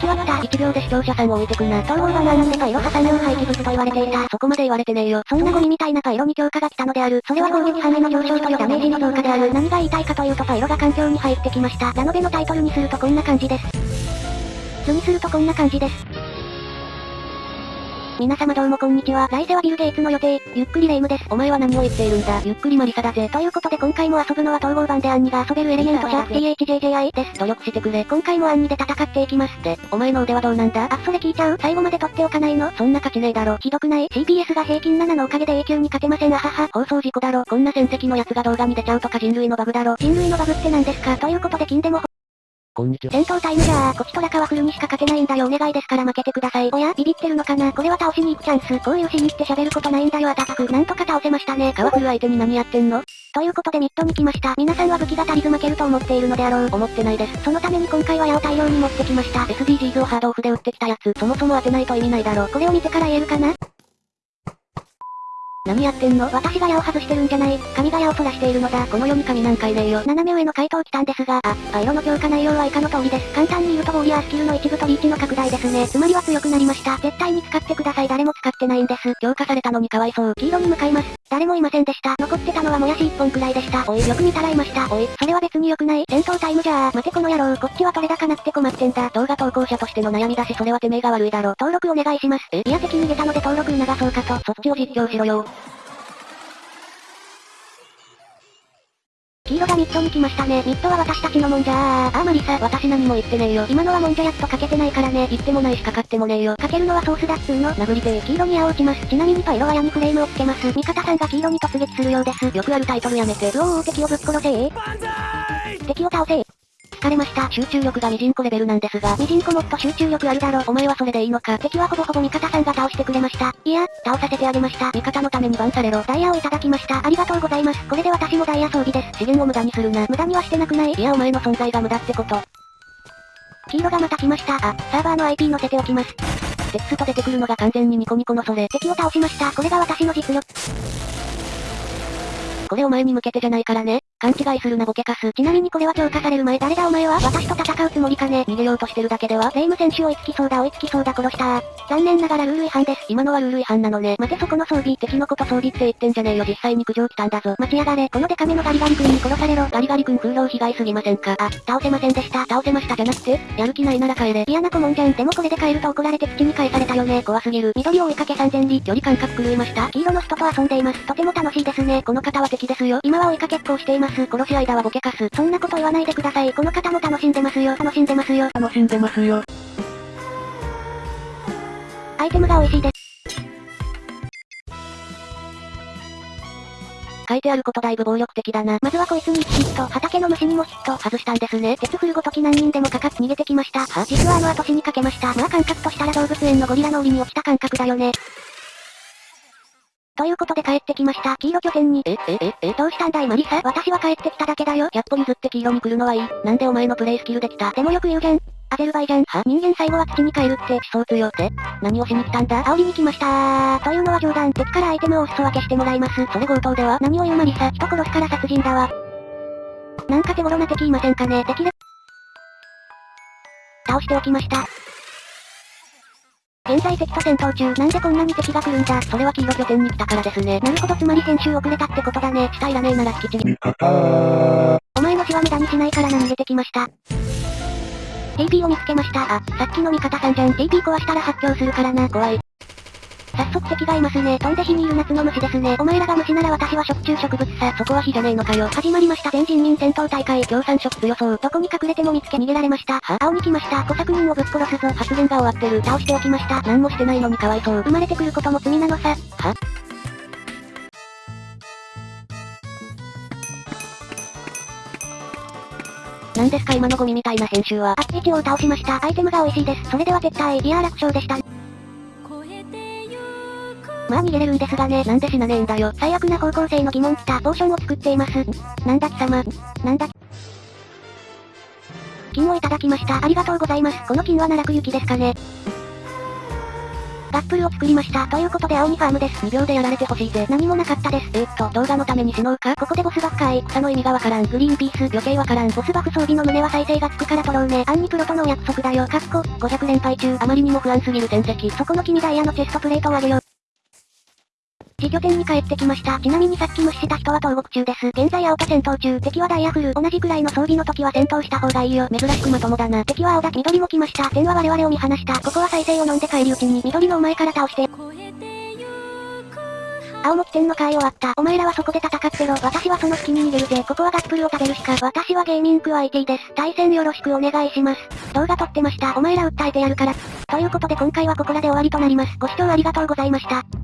時は来た。1秒で視聴者さんを置いてくな。統合はなんでパイロ挟む廃棄物と言われていた。そこまで言われてねえよ。そんなゴミみたいなパイロに強化が来たのである。それは攻撃範囲の上昇というダメージの増加である。何が言いたいかというとパイロが環境に入ってきました。ラノベのタイトルにするとこんな感じです。図にするとこんな感じです。皆様どうもこんにちは。来世はビル・ゲイツの予定、ゆっくりレイムです。お前は何を言っているんだ。ゆっくりマリサだぜ。ということで今回も遊ぶのは統合版でアンニが遊べるエレメントシャープ THJJI です。努力してくれ。今回もアンニで戦っていきます。で、お前の腕はどうなんだ？あ、それ聞いちゃう？最後まで取っておかないの？そんな価値ねえだろ。ひどくない ?CPS が平均7のおかげで永久に勝てませんあはは。放送事故だろ。こんな戦績のやつが動画に出ちゃうとか人類のバグだろ。人類のバグって何ですか？ということで金でもこんにちは。戦闘タイムじゃあ、こちとらかはフルにしか勝てないんだよお願いですから負けてください。おや、ビビってるのかな？これは倒しに行くチャンス。こういうしに行って喋ることないんだよあたたく。なんとか倒せましたね。カワフル相手に何やってんの？ということでミッドに来ました。皆さんは武器が足りず負けると思っているのであろう。思ってないです。そのために今回は矢を大量に持ってきました。SDGs をハードオフで撃ってきたやつ、そもそも当てないと意味ないだろ。これを見てから言えるかな？何やってんの？私が矢を外してるんじゃない。神が矢を取らしているのだ。この世に神なんかいねえよ。斜め上の回答来たんですが、あ、パイロの強化内容は以下の通りです。簡単に言うとウォリアースキルの一部とリーチの拡大ですね。つまりは強くなりました。絶対に使ってください。誰も使ってないんです。強化されたのにかわいそう。黄色に向かいます。誰もいませんでした。残ってたのはもやし1本くらいでした。おい、よく見たらいました。おい、それは別に良くない戦闘タイムじゃあ。待てこの野郎、こっちは取れ高なくて困ってんだ。動画投稿者としての悩みだしそれはてめえが悪いだろ。登録お願いします。え、いや敵逃げたので登録促そうかと。そっちを実況しろよ。黄色がミッドに来ましたね。ミッドは私たちのもんじゃー。あーマリサ、私何も言ってねえよ。今のはもんじゃやっとかけてないからね。言ってもないしかかってもねえよ。かけるのはソースだっつーの。殴りてー。黄色に青を打ちます。ちなみにパイロは矢にフレームをつけます。味方さんが黄色に突撃するようです。よくあるタイトルやめて。うおー敵をぶっ殺せー。敵を倒せー。疲れました。集中力がミジンコレベルなんですが、ミジンコもっと集中力あるだろ。お前はそれでいいのか。敵はほぼほぼ味方さんが倒してくれました。いや、倒させてあげました。味方のためにバンされろ。ダイヤをいただきました。ありがとうございます。これで私もダイヤ装備です。資源を無駄にするな。無駄にはしてなくない？いやお前の存在が無駄ってこと。黄色がまた来ました。あ、サーバーの IP 載せておきます。テクスト出てくるのが完全にニコニコのそれ。敵を倒しました。これが私の実力。これお前に向けてじゃないからね。勘違いするなボケカス。ちなみにこれは強化される前誰だお前は？私と戦うつもりかね？逃げようとしてるだけでは。レイム選手追いつきそうだ追いつきそうだ殺した。残念ながらルール違反です。今のはルール違反なのね。待てそこの装備。敵のこと装備って言ってんじゃねえよ。実際に苦情来たんだぞ。待ちやがれ。このデカめのガリガリ君に殺されろ。ガリガリ君風評被害すぎませんか？あ、倒せませんでした。倒せましたじゃなくて、やる気ないなら帰れ。嫌な子もんじゃん。でもこれで帰ると怒られて土に返されたよね。怖すぎる。緑を追いかけ3000里。距離感覚狂いました。黄色の人と遊んでいます。とても楽しいですね。この方は敵ですよ。今は追いかけっこをしています。殺し間はボケかす。そんなこと言わないでください。この方も楽しんでますよ。楽しんでますよ。楽しんでますよ。アイテムが美味しいです。書いてあることだいぶ暴力的だな。まずはこいつに1ヒット、畑の虫にもヒット、外したんですね。鉄フルごとき何人でもかかって逃げてきました。は、実はあの後死にかけました。まあ感覚としたら動物園のゴリラの檻に落ちた感覚だよね。ということで帰ってきました。黄色拠点に。え、え、え、え、どうしたんだいマリサ？私は帰ってきただけだよ。100歩譲って黄色に来るのはいい。なんでお前のプレイスキルできた？でもよく言うじゃん。アゼルバイジャン。は？人間最後は土に帰るって思想強って。何をしに来たんだ？煽りに来ましたー。というのは冗談。敵からアイテムをお裾分けしてもらいます。それ強盗では？何を言うマリサ。人殺すから殺人だわ。なんか手頃な敵いませんかね？できる倒しておきました。現在敵と戦闘中。なんでこんなに敵が来るんだそれは黄色拠点に来たからですね。なるほどつまり先週遅れたってことだね。下いらねえなら引きちり。お前の死は無駄にしないからな逃げてきました。TP を見つけました。あ、さっきの味方さんじゃん。TP 壊したら発狂するからな。怖い。早速敵がいますね。飛んで火にいる夏の虫ですね。お前らが虫なら私は食虫植物さ。そこは火じゃねえのかよ。始まりました全人民戦闘大会。共産色強そう。どこに隠れても見つけ逃げられました。は？青に来ました。小作人をぶっ殺すぞ。発言が終わってる。倒しておきました。何もしてないのにかわいそう。生まれてくることも罪なのさ。は？何ですか今のゴミみたいな編集は。あっち一応倒しました。アイテムが美味しいです。それでは撤退。いやー楽勝でした。まあ逃げれるんですがね。なんで死なねえんだよ。最悪な方向性の疑問来た。ポーションを作っています。なんだ貴様。なんだ金をいただきました。ありがとうございます。この金は奈落行きですかね。ガップルを作りました。ということで青にファームです。2秒でやられてほしいぜ。何もなかったです。えー、っと、動画のために死のうかここでボスバッカー草の意味がわからん。グリーンピース、余計わからん。ボスバフ装備の胸は再生がつくから取ろうね。アンニプロとのお約束だよ。かっこ、500連敗中。あまりにも不安すぎる戦績。そこの君ダイヤのチェストプレートをあげよう。拠点に帰ってきました。ちなみにさっき無視した人は投獄中です。現在青と戦闘中。敵はダイヤフル。同じくらいの装備の時は戦闘した方がいいよ。珍しくまともだな。敵は青だ。緑も来ました。天は我々を見放した。ここは再生を飲んで帰り討ちに。緑のお前から倒して。青も起点の会終わった。お前らはそこで戦ってろ。私はその隙に逃げるぜ。ここはガップルを食べるしか。私はゲーミング IT です。対戦よろしくお願いします。動画撮ってました。お前ら訴えてやるから。ということで今回はここらで終わりとなります。ご視聴ありがとうございました。